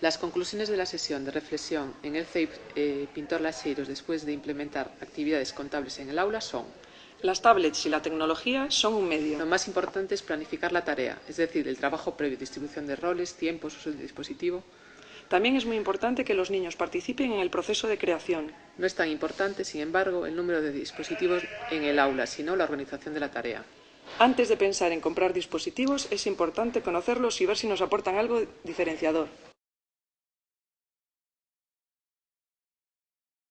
Las conclusiones de la sesión de reflexión en el CEIP eh, Pintor Laseiros después de implementar actividades contables en el aula son Las tablets y la tecnología son un medio. Lo más importante es planificar la tarea, es decir, el trabajo previo, distribución de roles, tiempos, uso del dispositivo. También es muy importante que los niños participen en el proceso de creación. No es tan importante, sin embargo, el número de dispositivos en el aula, sino la organización de la tarea. Antes de pensar en comprar dispositivos, es importante conocerlos y ver si nos aportan algo diferenciador.